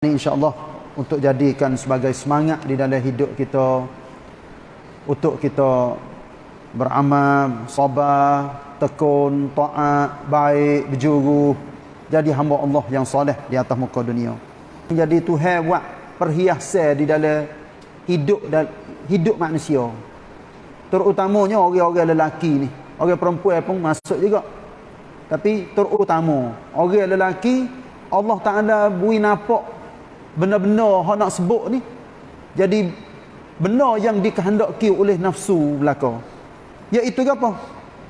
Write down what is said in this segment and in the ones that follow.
ini insya-Allah untuk jadikan sebagai semangat di dalam hidup kita untuk kita beramal, sabar, tekun, taat, baik, berjuru jadi hamba Allah yang soleh di atas muka dunia. Jadi Tuhan buat perhiasan di dalam hidup dan hidup manusia. Terutamanya orang-orang lelaki ni. Orang perempuan pun masuk juga. Tapi terutama orang lelaki Allah Taala bui nampak benar-benar hak nak sebut ni jadi benar yang dikehendaki oleh nafsu belaka. Iaitu apa?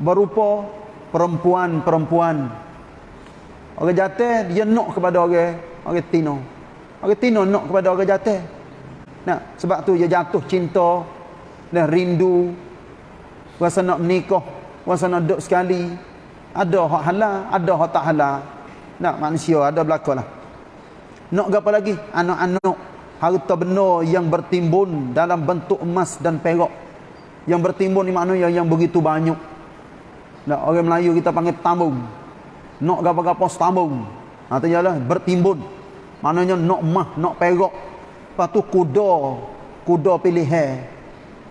Berupa perempuan-perempuan. Orang jatuh dia nak kepada orang orang tino. Orang tino nak kepada orang jatuh nah sebab tu dia jatuh cinta dan rindu rasa nak menikah rasa nak duduk sekali. Ada hak halal ada hak tak halal. Nak manusia ada belaka lah nak apa lagi? Anak-anak harta benda yang bertimbun dalam bentuk emas dan perak. Yang bertimbun ni maknanya yang, begitu banyak. Nah, orang Melayu kita panggil tambung. Nak apa-apa tambung. Artinya lah bertimbun. Maknanya nak emas, nak perak. Lepas tu kuda. Kuda pilihan.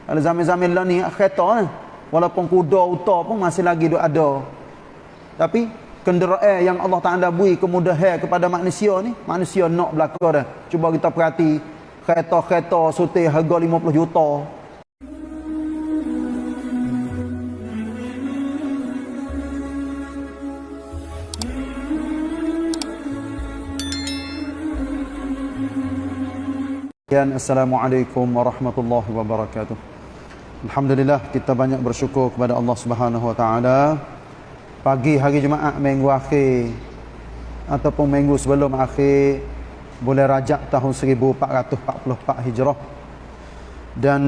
Kalau zaman-zaman lah ni kereta lah. Walaupun kuda utar pun masih lagi ada. Tapi kenderaan yang Allah Taala beri kemudahan kepada manusia ni manusia nak belaka dah. Cuba kita perhati kereta-kereta suti harga 50 juta. Assalamualaikum warahmatullahi wabarakatuh. Alhamdulillah kita banyak bersyukur kepada Allah Subhanahu wa taala pagi hari Jumaat minggu akhir. Ataupun minggu sebelum akhir bulan Rajab tahun 1444 Hijrah. Dan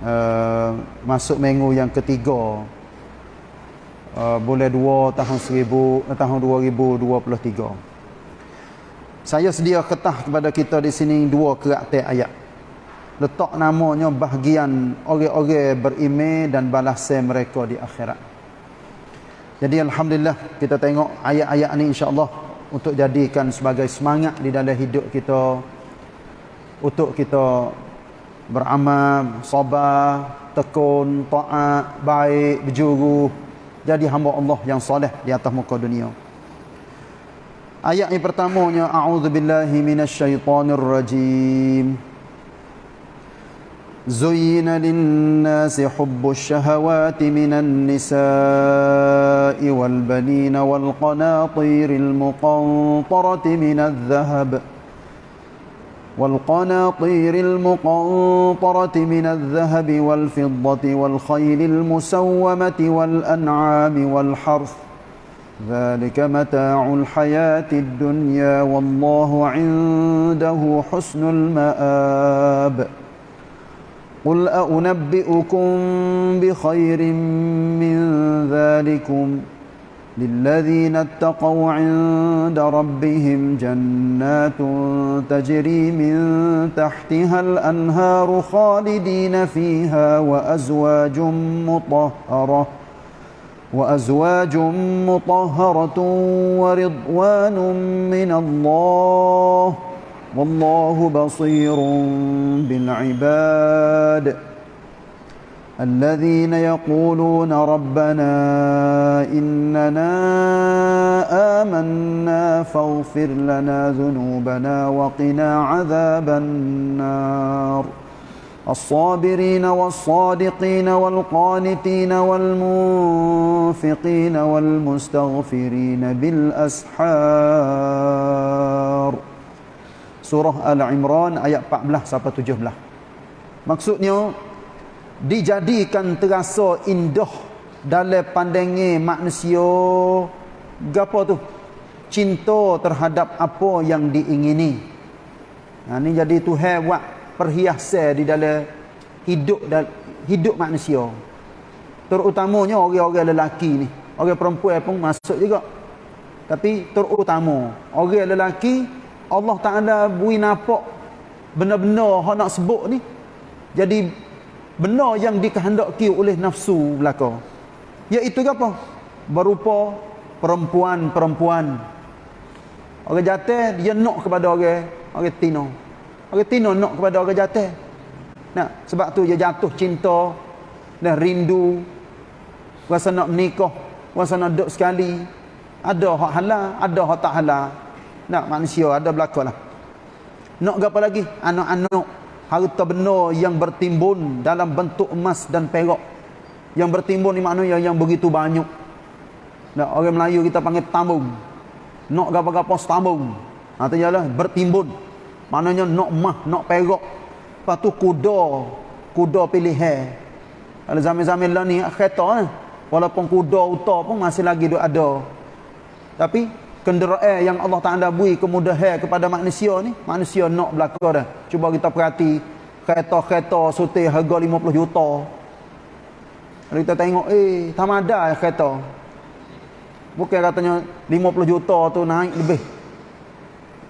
uh, masuk minggu yang ketiga uh, bulan 2 tahun 1000 uh, tahun 2023 saya sedia ketah kepada kita di sini dua kerakter ayat. Letak namanya bahagian orang-orang beriman dan balasan mereka di akhirat jadi Alhamdulillah kita tengok ayat-ayat ni insyaAllah untuk jadikan sebagai semangat di dalam hidup kita. Untuk kita beramal, sabar, tekun, taat, baik, berjuru. Jadi hamba Allah yang soleh di atas muka dunia. Ayat yang pertamanya, A'udzubillahi minasyaitanirrajim. rajim. زين للناس حب الشهوات من النساء والبنين والقناطير المقنطرة من الذهب والقناطير المقنطرة من الذهب والفضة والخيل المسومة والأنعام والحرث ذلك متاع الحياة الدنيا والله عنده حسن المآب قل أنبئكم بخير من ذلكم للذين اتقوا عند ربهم جنات تجري من تحتها الأنهار خالدين فيها وأزواج مطهرة وأزواج مطهرة ورضوان من الله والله بصير بالعباد. الذين يقولون ربنا إننا آمنا فاغفر لنا ذنوبنا وقنا عذاب النار. الصابرين والصادقين والقانتين والمنفقين والمستغفرين بالأسحار. Surah Al-Imran ayat 14 sampai 17. Maksudnya dijadikan terasa indah dalam pandangan manusia gapo tu? Cinta terhadap apa yang diingini. Nah ni jadi Tuhan buat perhiasan di dalam hidup dan hidup manusia. Terutamanya orang-orang lelaki ni. Orang perempuan pun masuk juga. Tapi terutama orang lelaki Allah Ta'ala bui nampak benar-benar yang nak sebut ni jadi benar yang dikehendaki oleh nafsu belaka iaitu apa? berupa perempuan-perempuan orang jatuh dia nak kepada orang orang tino. Orang tino nak kepada orang jatuh. Nah, sebab tu dia jatuh cinta dan rindu rasa nak menikah, rasa nak duduk sekali. Ada hak halal, ada hak tak halal. Nak manusia ada berlaku lah. Nak apa lagi? Anak-anak harta benda yang bertimbun dalam bentuk emas dan perak. Yang bertimbun ni maknanya yang begitu banyak. Nak orang Melayu kita panggil tambung. Nak apa-apa tambung. Artinya lah bertimbun. Maknanya nak mah, nak perak. Lepas tu kuda. Kuda pilihan. Kalau zaman-zaman lah ni kereta lah. Walaupun kuda utah pun masih lagi ada. Tapi kenderaan yang Allah Ta'ala beri kemudahan kepada manusia ni, manusia nak berlaku dah. Cuba kita perhati, kereta-kereta suti harga 50 juta. Kalau kita tengok, eh, tak ada kereta. Bukan katanya 50 juta tu naik lebih.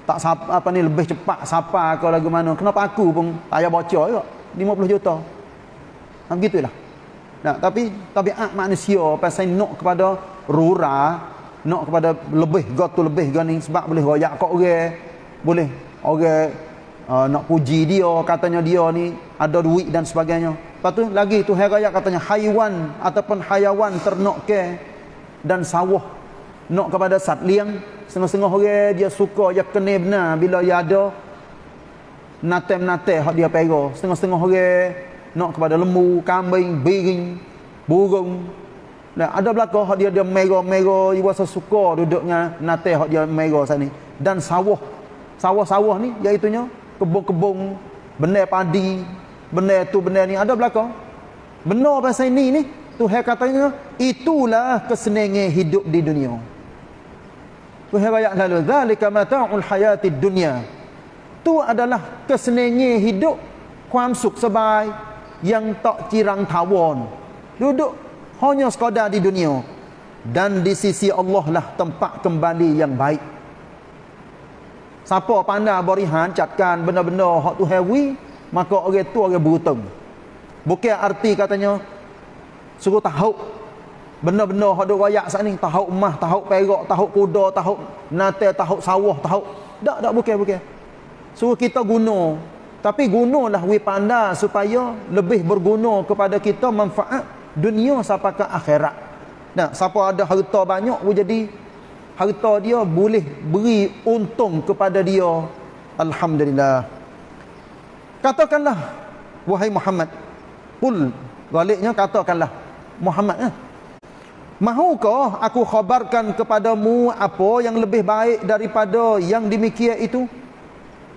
Tak apa ni lebih cepat siapa kau lagu mana. Kenapa aku pun payah baca juga. 50 juta. Nah, begitulah. Nah, tapi tabiat manusia pasal nak kepada rura nak kepada lebih gotu lebih gani sebab boleh royak kok orang. Boleh. Orang uh, nak puji dia katanya dia ni ada duit dan sebagainya. Lepas tu lagi tu hai raya katanya haiwan ataupun hayawan ternak ke dan sawah. Nak kepada sat liang setengah-setengah orang dia suka dia kena benar. Bila dia ada natem-natem hak dia pera. Setengah-setengah orang nak kepada lembu kambing biring burung Nah, ada belaka hak dia dia merah-merah, dia rasa suka duduknya nate hak dia merah sana Dan sawah. Sawah-sawah ni iaitu nya kebun-kebun, benar padi, benar tu benar ni ada belaka. Benar pasal ini ni, Tuhan katanya itulah kesenangan hidup di dunia. Tuhan ayat lalu, zalika mata'ul hayatid dunya. Tu adalah kesenangan hidup kuam suk sebai yang tak cirang tawon. Duduk hanya sekadar di dunia. Dan di sisi Allah lah tempat kembali yang baik. Siapa pandai berihan catkan benda-benda hak tu hewi maka orang tu orang beruntung bukan arti katanya suruh tahu benda-benda hak duk royak sat ni tahu emas tahu perak tahu kuda tahu nate tahu sawah tahu tak tak bukan bukan. Suruh kita guna. Tapi gunalah we pandai supaya lebih berguna kepada kita manfaat dunia sampai ke akhirat. Nah, siapa ada harta banyak boleh jadi harta dia boleh beri untung kepada dia. Alhamdulillah. Katakanlah wahai Muhammad, qul baliknya katakanlah Muhammad eh. Mahukah aku khabarkan kepadamu apa yang lebih baik daripada yang demikian itu?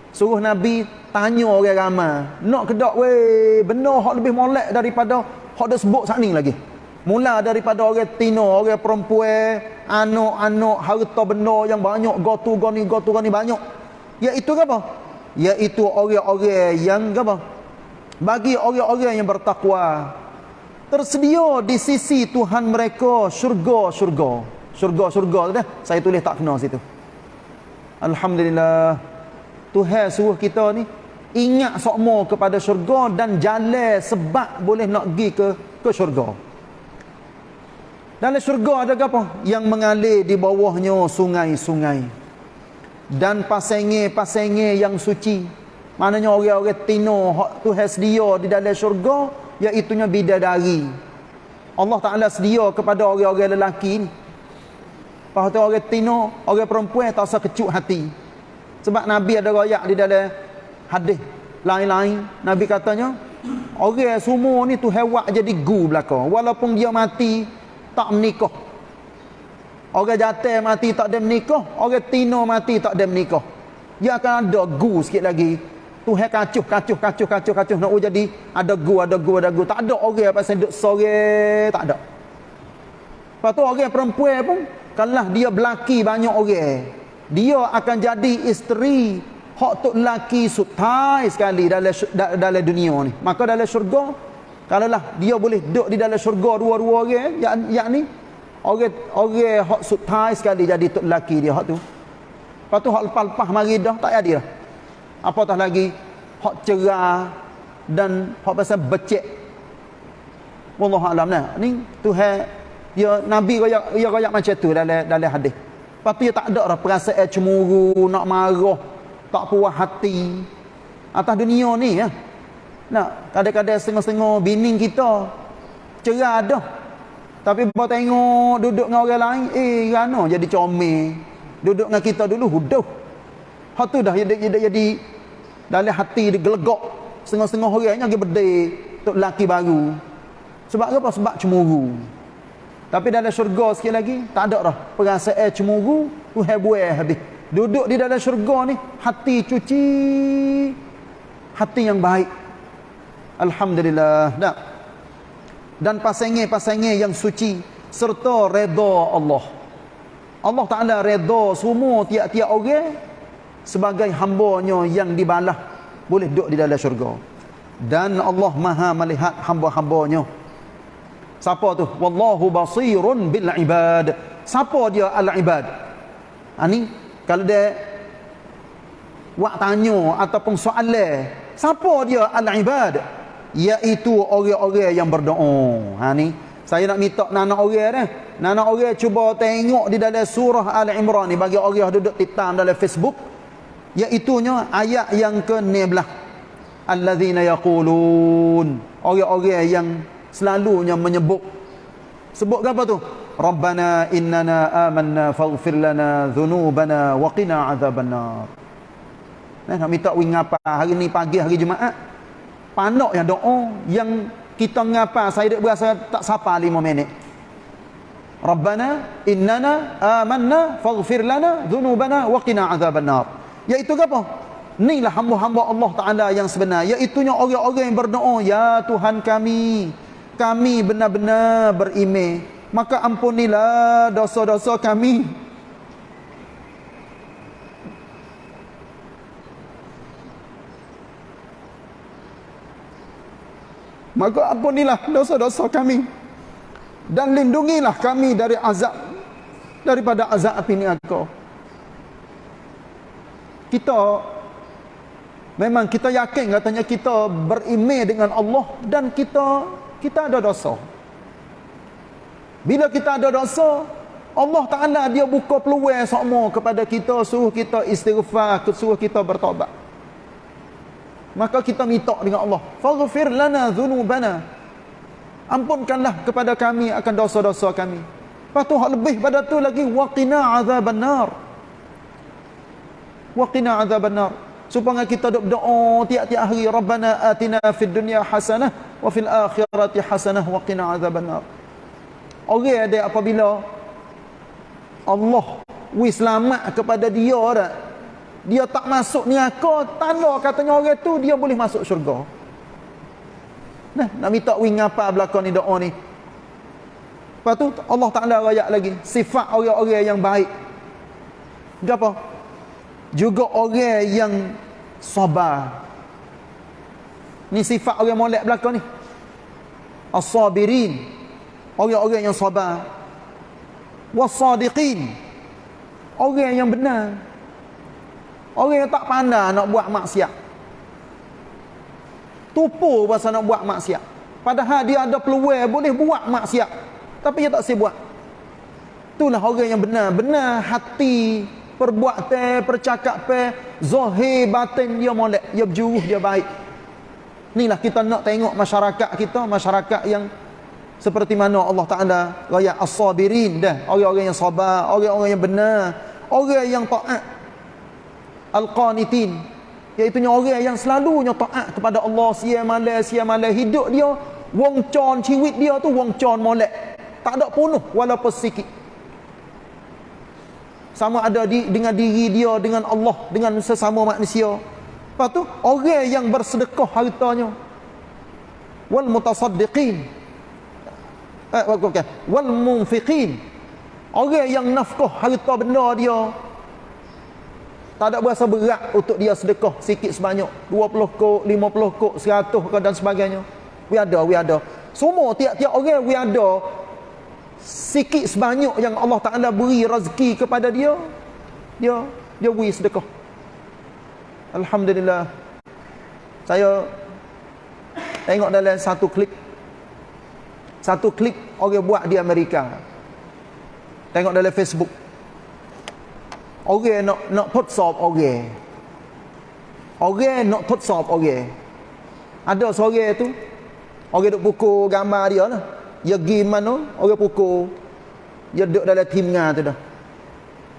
Suruh Nabi tanya orang ramai. Nak kedak weh, benar hak lebih molek daripada hak dah sebut sat ni lagi. Mula daripada orang tino orang perempuan anak-anak harta benda yang banyak gotu goni gotu goni banyak. Iaitu apa? Iaitu orang-orang yang apa? Bagi orang-orang yang bertakwa. Tersedia di sisi Tuhan mereka syurga-syurga syurga-syurga tu dah. Saya tulis tak kena situ. Alhamdulillah. Tuhan suruh kita ni ingat sokmo kepada syurga dan jalan sebab boleh nak pergi ke ke syurga. Dalam syurga ada apa? Yang mengalir di bawahnya sungai-sungai. Dan pasenge-pasenge yang suci. Maknanya orang-orang tino Tuhan sedia di dalam syurga iaitu bidadari. Allah Taala sedia kepada orang-orang lelaki ni. Tu orang tino, orang perempuan tak usah kecut hati. Sebab Nabi ada royak di dalam hadis. Lain-lain nabi katanya orang semua ni tu hewak jadi gu belaka walaupun dia mati tak menikah. Orang jatuh mati tak ada menikah. Orang tino mati tak ada menikah. Dia akan ada gu sikit lagi. Tu he kacuh kacuh kacuh kacuh kacuh nak jadi ada gu ada gu ada gu. Tak ada orang pasal duk sore tak ada. Lepas tu orang perempuan pun kalau dia belaki banyak orang. Dia akan jadi isteri hak tok laki sutai sekali dalam dalam dunia ni. Maka dalam syurga kalaulah dia boleh duduk di dalam syurga dua-dua orang yang yakni orang orang hak sutai sekali jadi tok laki dia hak tu. Lepas tu hak lepas-lepas mari dah tak ada dah. Apatah lagi hak cerah dan hak pasal becek wallahu alam nah. Ni tuhan dia nabi royak royak macam tu dalam dalam hadis. Lepas tu dia tak ada dah perasaan cemburu nak marah tak puas hati atas dunia ni ya. Nak kadang-kadang setengah-setengah bini kita cerah dah. Tapi bawa tengok duduk dengan orang lain, eh rana jadi comel. Duduk dengan kita dulu huduh. Hak tu dah jadi jadi, jadi dalam hati dia gelegak. Setengah-setengah orangnya lagi berdek untuk lelaki baru. Sebab apa? Sebab cemburu. Tapi dalam syurga sikit lagi, tak ada dah. Perasaan cemburu, tu hebuai habis. Duduk di dalam syurga ni, hati cuci. Hati yang baik. Alhamdulillah. Tak? Dan pasangan-pasangan yang suci. Serta reda Allah. Allah Ta'ala reda semua tiap-tiap orang. Sebagai hambanya yang dibalah. Boleh duduk di dalam syurga. Dan Allah maha melihat hamba-hambanya. Siapa tu? Wallahu basirun bil ibad. Siapa dia al ibad? Ha kalau dia wak tanya ataupun soalan, siapa dia al ibad? Iaitu orang-orang yang berdoa. Ha ni saya nak minta nana orang dah. Nana orang cuba tengok di dalam surah Al Imran ni bagi orang yang duduk titam dalam Facebook. Iaitunya ayat yang ke-16. Alladzina yaqulun. Orang-orang yang selalunya menyebut sebut apa tu rabbana innana amanna faghfir lana dhunubana wa qina adzabannar nah nak minta wing apa hari ni pagi hari jumaat? Pandak yang doa yang kita ngapa saya dak berasa tak sapa 5 minit. Rabbana innana amanna faghfir lana dhunubana wa qina adzabannar iaitu apa? Inilah hamba-hamba Allah Ta'ala yang sebenar. Iaitunya orang-orang yang berdoa. Ya Tuhan kami kami benar-benar berimeh maka ampunilah dosa-dosa kami. Maka ampunilah dosa-dosa kami. Dan lindungilah kami dari azab daripada azab api neraka. Kita memang kita yakin katanya kita berimeh dengan Allah dan kita kita ada dosa. Bila kita ada dosa, Allah Ta'ala dia buka peluang semua kepada kita, suruh kita istighfar, suruh kita bertobat. Maka kita minta dengan Allah, "Faghfir lana dhunubana." Ampunkanlah kepada kami akan dosa-dosa kami. Lepas tu lebih pada tu lagi waqina azaban nar. Waqina azaban nar. Supaya kita duk doa tiap-tiap hari, "Rabbana atina fid dunya hasanah wa fil akhirati hasanah wa qina adzabannar. Orang ada apabila Allah wi selamat kepada dia dah. Dia tak masuk neraka, tanda katanya orang tu dia boleh masuk syurga. Nah, nak minta wi ngapa belakang ni doa ni. Lepas tu Allah Taala rayak lagi sifat orang-orang yang baik. Apa? Juga orang yang sabar. Ni sifat orang molek belakang ni. As-sabirin. Orang-orang yang sabar. Was-sadiqin. Orang yang benar. Orang yang tak pandai nak buat maksiat. Tupu pasal nak buat maksiat. Padahal dia ada peluang boleh buat maksiat. Tapi dia tak si buat. Itulah orang yang benar. Benar hati, perbuatan, percakapan, zahir, batin dia molek. Dia berjuruh, dia baik. Inilah kita nak tengok masyarakat kita, masyarakat yang seperti mana Allah Taala raya as-sabirin dah, orang-orang yang sabar, orang-orang yang benar, orang yang taat. Al-qanitin, iaitu orang yang selalunya taat kepada Allah, sia malam, sia malam hidup dia, wong con ciwit dia tu wong con molek. Tak ada punuh walaupun sikit. Sama ada di, dengan diri dia, dengan Allah, dengan sesama manusia. Lepas tu orang yang bersedekah hartanya wal mutasaddiqin eh bukan. Wal munfiqin. Orang yang nafkah harta benda dia tak ada berasa berat untuk dia sedekah sikit sebanyak 20 kok 50 kok 100 kok dan sebagainya. We ada we ada semua tiap-tiap orang we ada sikit sebanyak yang Allah Taala beri rezeki kepada dia dia dia beri sedekah. Alhamdulillah. Saya Tengok dalam satu klip Satu klip Orang buat di Amerika Tengok dalam Facebook Orang nak nak put sop orang Orang nak tutsab orang. Ada seorang tu, orang duk pukul gambar dia lah. Dia pergi mana, orang pukul. Dia duduk dalam tim ngah tu dah.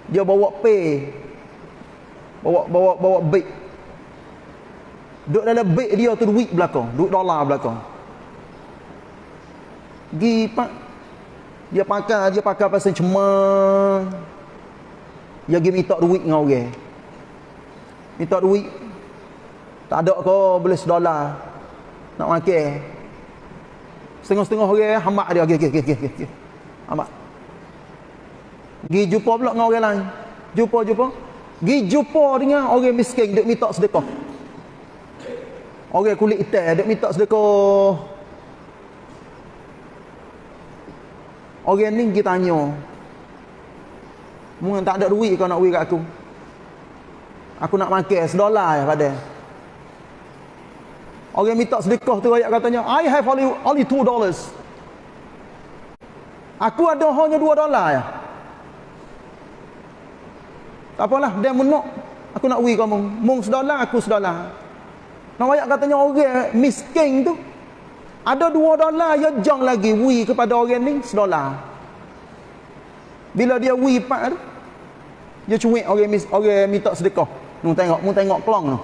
Dia bawa pay. Bawa bawa bawa beg. Duduk dalam beg dia tu duit belakang. Duit dolar belakang. Gi pak. Dia pakai, dia pakai pasal cemang. Dia pergi minta duit dengan orang. Minta duit. Tak ada kau boleh sedolar. Nak makan. Setengah-setengah orang hamak dia. Okey, okey, okey, okey. Hamak. Gi jumpa pula dengan orang lain. Jumpa, jumpa. Gi jumpa dengan orang miskin. Dia minta sedekah. Orang kulit hitam. Dia minta sedekah. Orang ni kita tanya. Mungkin tak ada duit kau nak duit kat aku. Aku nak makan sedolar ya pada. Orang minta sedekah tu ayat katanya, I have only only 2 dollars. Aku ada hanya 2 dolar ya. Tak apalah, dia menuk. Aku nak wui kamu. Mung sedolar, aku sedolar. Nak ayat katanya orang miskin tu ada dua dolar ya jang lagi wi kepada orang ni sedolar. Bila dia wi pak tu dia cuik orang mis, orang minta sedekah. Nu tengok, mu tengok kelong tu.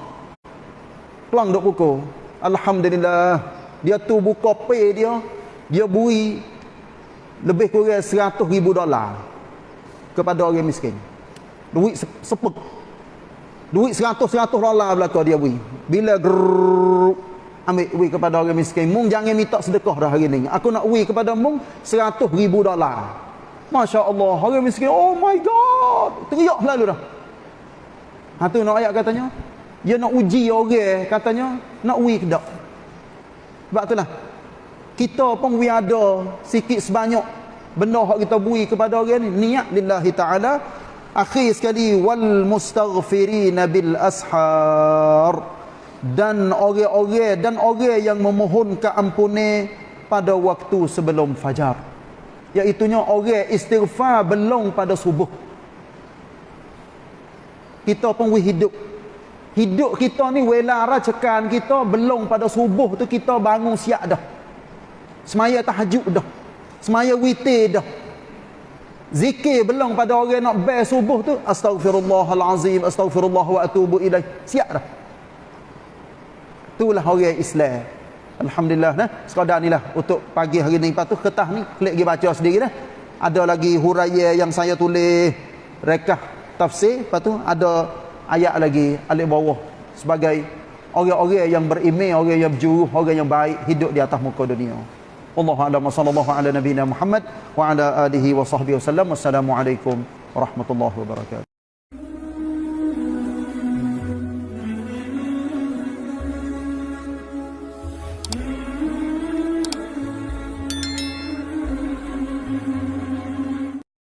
Kelong duk pukul. Alhamdulillah. Dia tu buka pay dia, dia bui lebih kurang 100 ribu dolar kepada orang miskin. Duit sepek. Duit 100 100 dolar belaka dia bui. Bila grrrr, ambil wi kepada orang miskin. Mung jangan minta sedekah dah hari ni. Aku nak wi kepada mung 100 ribu dolar. Masya Allah. Orang miskin. Oh my God. Teriak lalu dah. Ha tu nak ayat katanya. Dia nak uji orang katanya. Nak wi ke tak. Sebab itulah. Kita pun wi ada sikit sebanyak. Benda yang kita bui kepada orang ni. Niat lillahi ta'ala. Akhir sekali. Wal mustaghfirina bil ashar dan orang-orang dan orang yang memohon keampunan pada waktu sebelum fajar. Iaitunya orang istighfar belum pada subuh. Kita pun we hidup. Hidup kita ni wela racakan kita belum pada subuh tu kita bangun siap dah. Semaya tahajud dah. Semaya witir dah. Zikir belum pada orang nak bayar subuh tu astagfirullahalazim astagfirullah wa atubu ilaih. Siap dah itulah orang Islam. Alhamdulillah nah. Sekadar inilah untuk pagi hari ni. Lepas tu ketah ni klik pergi baca sendiri dah. Ada lagi huraya yang saya tulis rekah tafsir. Lepas tu ada ayat lagi alik bawah. Sebagai orang-orang yang beriman orang yang berjuruh orang yang baik hidup di atas muka dunia. Allah a'lam sallallahu ala nabiyina Muhammad wa ala alihi wa sahbihi wasallam wassalamu alaikum warahmatullahi wabarakatuh